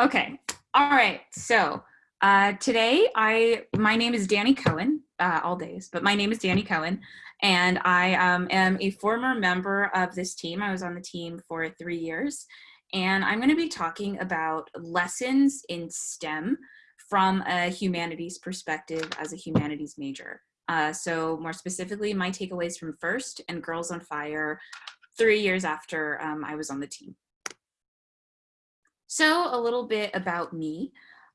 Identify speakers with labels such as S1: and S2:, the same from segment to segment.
S1: Okay. All right. So uh, today, I my name is Danny Cohen. Uh, all days, but my name is Danny Cohen, and I um, am a former member of this team. I was on the team for three years, and I'm going to be talking about lessons in STEM from a humanities perspective as a humanities major. Uh, so more specifically, my takeaways from FIRST and Girls on Fire three years after um, I was on the team. So a little bit about me.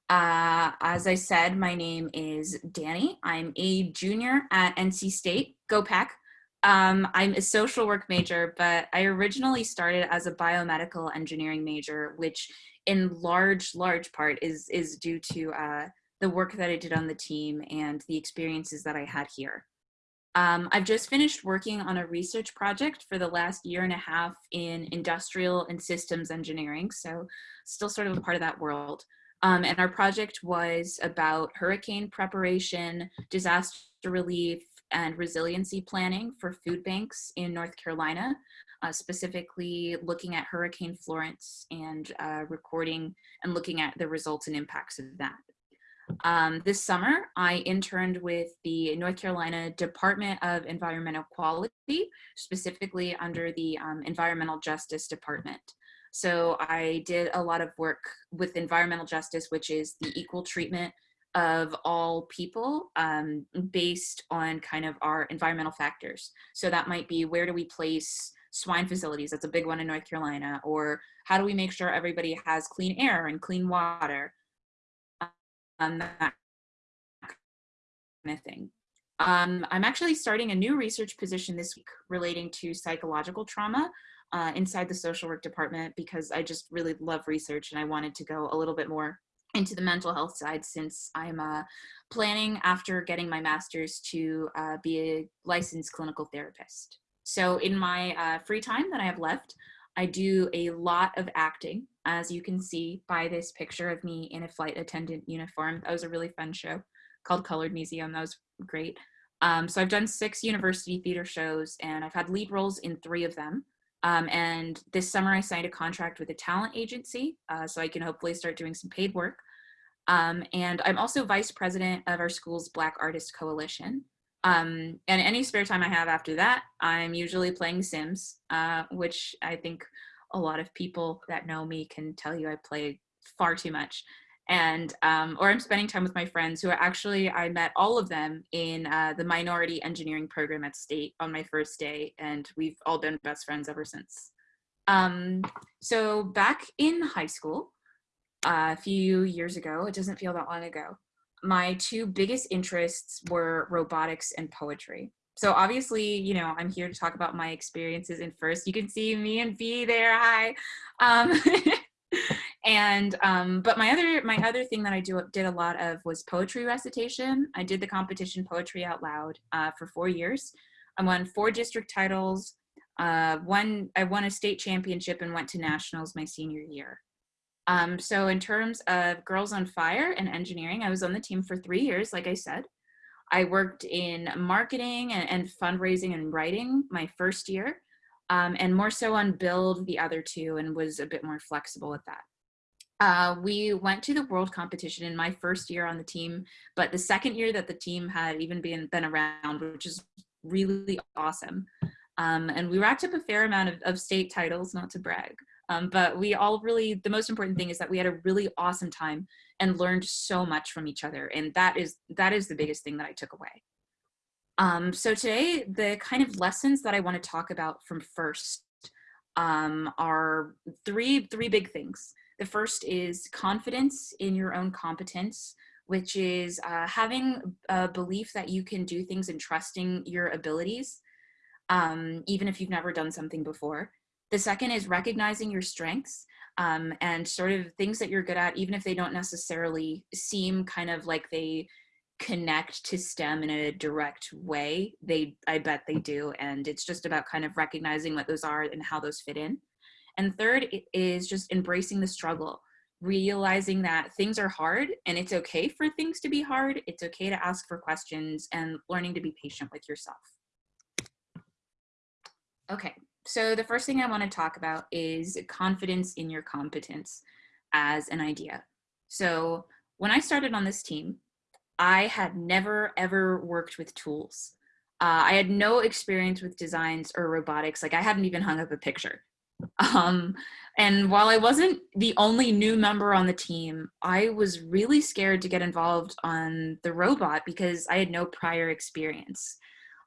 S1: Uh, as I said, my name is Danny. I'm a junior at NC State. Go Pack. Um, I'm a social work major, but I originally started as a biomedical engineering major, which in large, large part is, is due to uh, the work that I did on the team and the experiences that I had here. Um, I've just finished working on a research project for the last year and a half in industrial and systems engineering, so still sort of a part of that world. Um, and our project was about hurricane preparation, disaster relief, and resiliency planning for food banks in North Carolina, uh, specifically looking at Hurricane Florence and uh, recording and looking at the results and impacts of that. Um, this summer, I interned with the North Carolina Department of Environmental Quality, specifically under the um, Environmental Justice Department. So I did a lot of work with environmental justice, which is the equal treatment of all people um, based on kind of our environmental factors. So that might be where do we place swine facilities, that's a big one in North Carolina, or how do we make sure everybody has clean air and clean water, um, that kind of thing. Um, I'm actually starting a new research position this week relating to psychological trauma uh, inside the social work department because I just really love research and I wanted to go a little bit more into the mental health side since I'm uh, planning after getting my master's to uh, be a licensed clinical therapist. So in my uh, free time that I have left, I do a lot of acting, as you can see by this picture of me in a flight attendant uniform. That was a really fun show called Colored Museum. That was great. Um, so I've done six university theater shows and I've had lead roles in three of them. Um, and this summer I signed a contract with a talent agency uh, so I can hopefully start doing some paid work. Um, and I'm also vice president of our school's Black Artist Coalition. Um, and any spare time I have after that, I'm usually playing Sims, uh, which I think a lot of people that know me can tell you I play far too much and um, or I'm spending time with my friends who are actually I met all of them in uh, the minority engineering program at State on my first day, and we've all been best friends ever since. Um, so back in high school, uh, a few years ago, it doesn't feel that long ago, my two biggest interests were robotics and poetry. So obviously, you know, I'm here to talk about my experiences in FIRST. You can see me and B there. Hi. Um, and um, but my other my other thing that I do did a lot of was poetry recitation. I did the competition Poetry Out Loud uh, for four years. I won four district titles. Uh, one I won a state championship and went to nationals my senior year. Um, so in terms of Girls on Fire and engineering, I was on the team for three years, like I said. I worked in marketing and, and fundraising and writing my first year, um, and more so on build the other two and was a bit more flexible with that. Uh, we went to the world competition in my first year on the team, but the second year that the team had even been, been around, which is really awesome. Um, and we racked up a fair amount of, of state titles, not to brag. Um, but we all really, the most important thing is that we had a really awesome time and learned so much from each other. And that is, that is the biggest thing that I took away. Um, so today, the kind of lessons that I want to talk about from FIRST um, are three, three big things. The first is confidence in your own competence, which is uh, having a belief that you can do things and trusting your abilities, um, even if you've never done something before. The second is recognizing your strengths um, and sort of things that you're good at, even if they don't necessarily seem kind of like they connect to STEM in a direct way. They, I bet they do. And it's just about kind of recognizing what those are and how those fit in. And third is just embracing the struggle, realizing that things are hard and it's okay for things to be hard. It's okay to ask for questions and learning to be patient with yourself. Okay, so the first thing I want to talk about is confidence in your competence. as an idea. So when I started on this team, I had never ever worked with tools. Uh, I had no experience with designs or robotics. Like I hadn't even hung up a picture. Um, and while I wasn't the only new member on the team, I was really scared to get involved on the robot because I had no prior experience.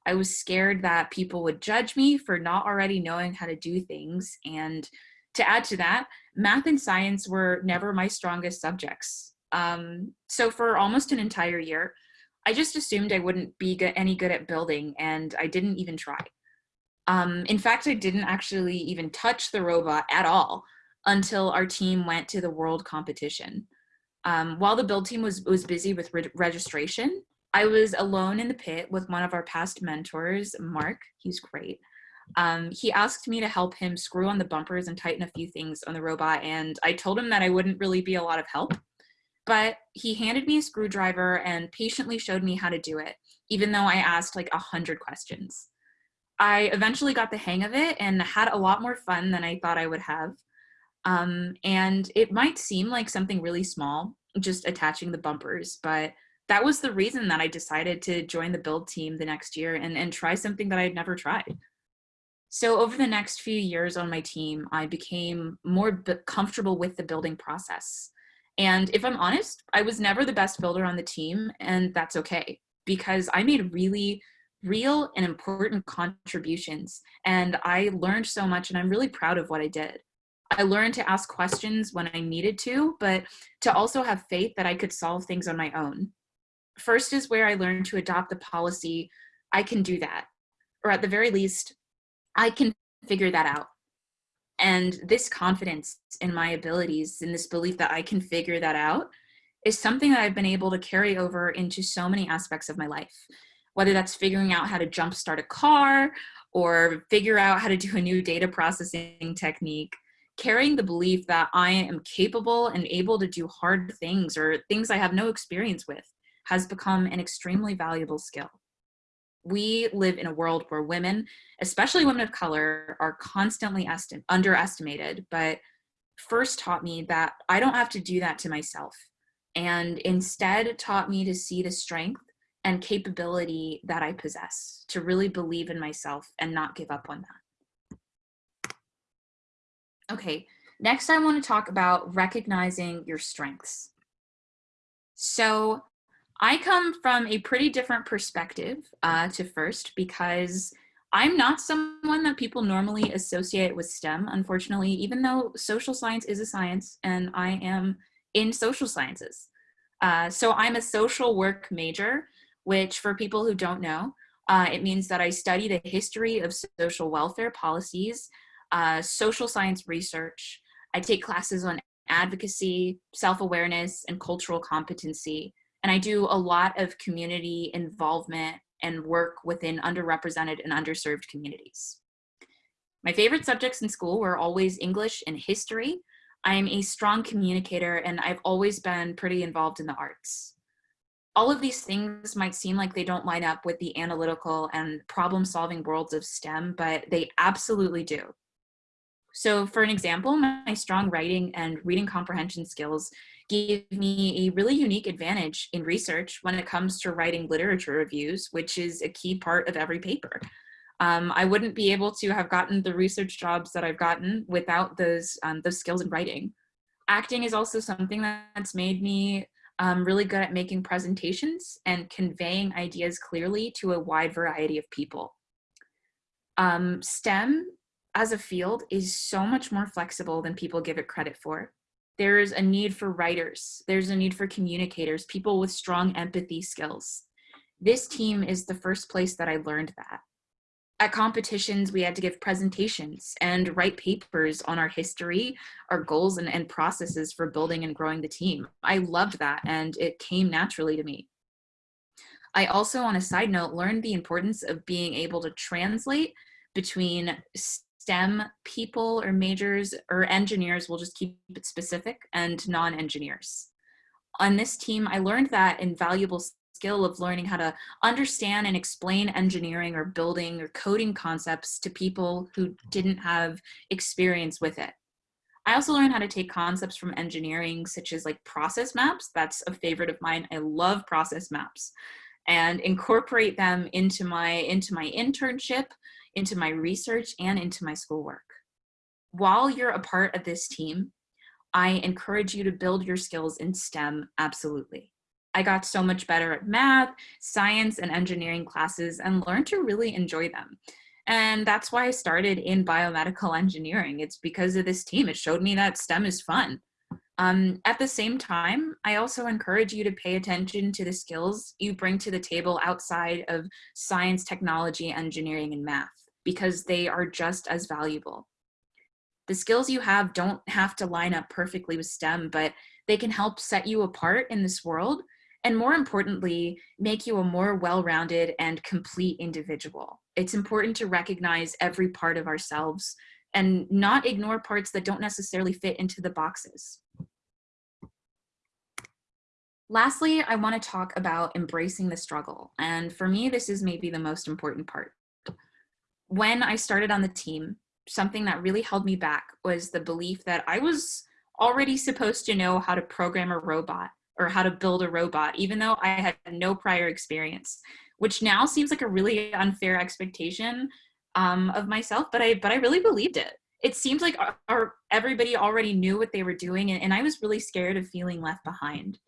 S1: I was scared that people would judge me for not already knowing how to do things. And to add to that, math and science were never my strongest subjects. Um, so for almost an entire year, I just assumed I wouldn't be any good at building and I didn't even try. Um, in fact, I didn't actually even touch the robot at all until our team went to the world competition. Um, while the build team was, was busy with re registration, I was alone in the pit with one of our past mentors, Mark. He's great. Um, he asked me to help him screw on the bumpers and tighten a few things on the robot, and I told him that I wouldn't really be a lot of help. But he handed me a screwdriver and patiently showed me how to do it, even though I asked like a hundred questions. I eventually got the hang of it and had a lot more fun than I thought I would have. Um, and it might seem like something really small, just attaching the bumpers, but that was the reason that I decided to join the build team the next year and, and try something that I'd never tried. So over the next few years on my team, I became more comfortable with the building process. And if I'm honest, I was never the best builder on the team, and that's okay because I made really real and important contributions. And I learned so much and I'm really proud of what I did. I learned to ask questions when I needed to, but to also have faith that I could solve things on my own. FIRST is where I learned to adopt the policy, I can do that. Or at the very least, I can figure that out. And this confidence in my abilities and this belief that I can figure that out is something that I've been able to carry over into so many aspects of my life whether that's figuring out how to jumpstart a car or figure out how to do a new data processing technique, carrying the belief that I am capable and able to do hard things or things I have no experience with has become an extremely valuable skill. We live in a world where women, especially women of color, are constantly underestimated, but FIRST taught me that I don't have to do that to myself and instead taught me to see the strength and capability that I possess to really believe in myself and not give up on that. Okay, next I want to talk about recognizing your strengths. So I come from a pretty different perspective uh, to FIRST because I'm not someone that people normally associate with STEM, unfortunately, even though social science is a science and I am in social sciences. Uh, so I'm a social work major which for people who don't know, uh, it means that I study the history of social welfare policies, uh, social science research. I take classes on advocacy, self-awareness, and cultural competency. And I do a lot of community involvement and work within underrepresented and underserved communities. My favorite subjects in school were always English and history. I am a strong communicator and I've always been pretty involved in the arts all of these things might seem like they don't line up with the analytical and problem solving worlds of STEM, but they absolutely do. So for an example, my strong writing and reading comprehension skills gave me a really unique advantage in research when it comes to writing literature reviews, which is a key part of every paper. Um, I wouldn't be able to have gotten the research jobs that I've gotten without those, um, those skills in writing. Acting is also something that's made me um, really good at making presentations and conveying ideas clearly to a wide variety of people. Um, STEM as a field is so much more flexible than people give it credit for. There's a need for writers, there's a need for communicators, people with strong empathy skills. This team is the first place that I learned that. At competitions, we had to give presentations and write papers on our history, our goals and, and processes for building and growing the team. I loved that and it came naturally to me. I also, on a side note, learned the importance of being able to translate between STEM people or majors or engineers, we'll just keep it specific, and non-engineers. On this team, I learned that invaluable skill of learning how to understand and explain engineering or building or coding concepts to people who didn't have experience with it. I also learned how to take concepts from engineering, such as like process maps. That's a favorite of mine. I love process maps and incorporate them into my, into my internship, into my research, and into my schoolwork. While you're a part of this team, I encourage you to build your skills in STEM, absolutely. I got so much better at math, science, and engineering classes and learned to really enjoy them. And that's why I started in biomedical engineering. It's because of this team. It showed me that STEM is fun. Um, at the same time, I also encourage you to pay attention to the skills you bring to the table outside of science, technology, engineering, and math, because they are just as valuable. The skills you have don't have to line up perfectly with STEM, but they can help set you apart in this world and more importantly, make you a more well-rounded and complete individual. It's important to recognize every part of ourselves and not ignore parts that don't necessarily fit into the boxes. Lastly, I wanna talk about embracing the struggle. And for me, this is maybe the most important part. When I started on the team, something that really held me back was the belief that I was already supposed to know how to program a robot or how to build a robot, even though I had no prior experience, which now seems like a really unfair expectation um, of myself, but I, but I really believed it. It seemed like our, our, everybody already knew what they were doing and, and I was really scared of feeling left behind.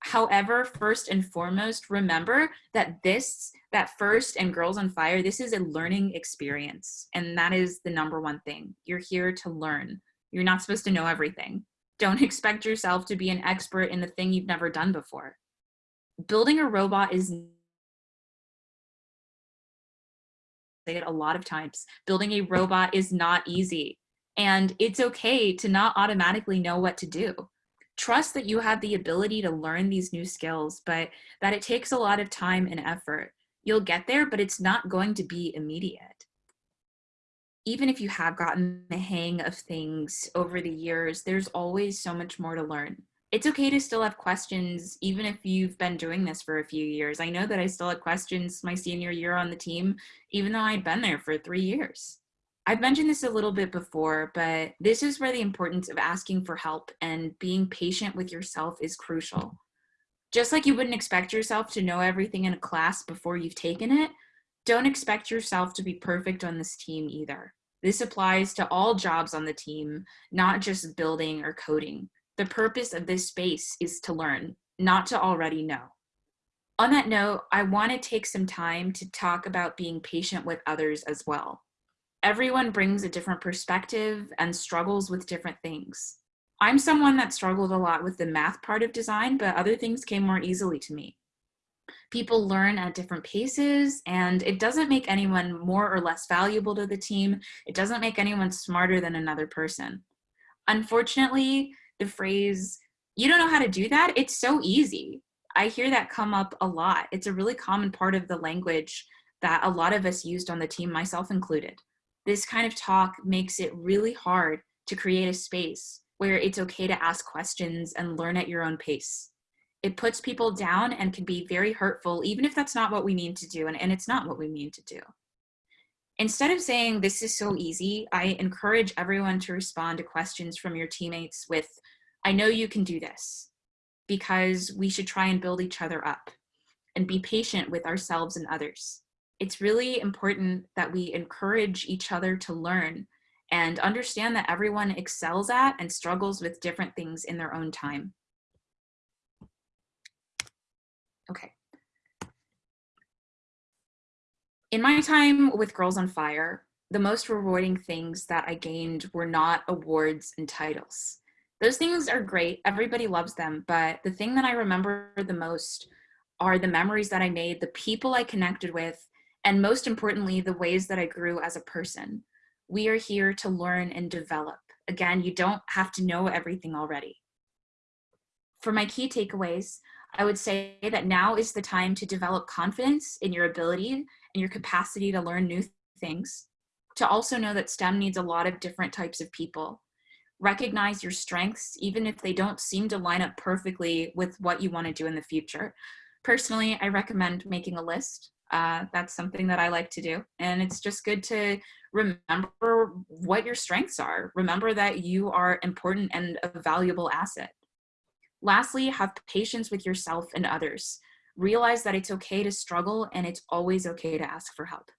S1: However, first and foremost, remember that this, that FIRST and Girls on Fire, this is a learning experience. And that is the number one thing. You're here to learn. You're not supposed to know everything. Don't expect yourself to be an expert in the thing you've never done before. Building a robot is say it a lot of times. Building a robot is not easy. And it's okay to not automatically know what to do. Trust that you have the ability to learn these new skills, but that it takes a lot of time and effort. You'll get there, but it's not going to be immediate even if you have gotten the hang of things over the years, there's always so much more to learn. It's okay to still have questions, even if you've been doing this for a few years. I know that I still had questions my senior year on the team, even though I'd been there for three years. I've mentioned this a little bit before, but this is where the importance of asking for help and being patient with yourself is crucial. Just like you wouldn't expect yourself to know everything in a class before you've taken it, don't expect yourself to be perfect on this team either. This applies to all jobs on the team, not just building or coding. The purpose of this space is to learn, not to already know. On that note, I want to take some time to talk about being patient with others as well. Everyone brings a different perspective and struggles with different things. I'm someone that struggled a lot with the math part of design, but other things came more easily to me. People learn at different paces and it doesn't make anyone more or less valuable to the team. It doesn't make anyone smarter than another person. Unfortunately, the phrase, you don't know how to do that, it's so easy. I hear that come up a lot. It's a really common part of the language that a lot of us used on the team, myself included. This kind of talk makes it really hard to create a space where it's okay to ask questions and learn at your own pace it puts people down and can be very hurtful, even if that's not what we mean to do. And, and it's not what we mean to do. Instead of saying this is so easy, I encourage everyone to respond to questions from your teammates with, I know you can do this, because we should try and build each other up and be patient with ourselves and others. It's really important that we encourage each other to learn and understand that everyone excels at and struggles with different things in their own time. Okay. In my time with Girls on Fire, the most rewarding things that I gained were not awards and titles. Those things are great, everybody loves them, but the thing that I remember the most are the memories that I made, the people I connected with, and most importantly, the ways that I grew as a person. We are here to learn and develop. Again, you don't have to know everything already. For my key takeaways, I would say that now is the time to develop confidence in your ability and your capacity to learn new things. To also know that STEM needs a lot of different types of people. Recognize your strengths, even if they don't seem to line up perfectly with what you want to do in the future. Personally, I recommend making a list Uh, that's something that I like to do. And it's just good to remember what your strengths are. Remember that you are important and a valuable asset. Lastly, have patience with yourself and others. Realize that it's okay to struggle and it's always okay to ask for help.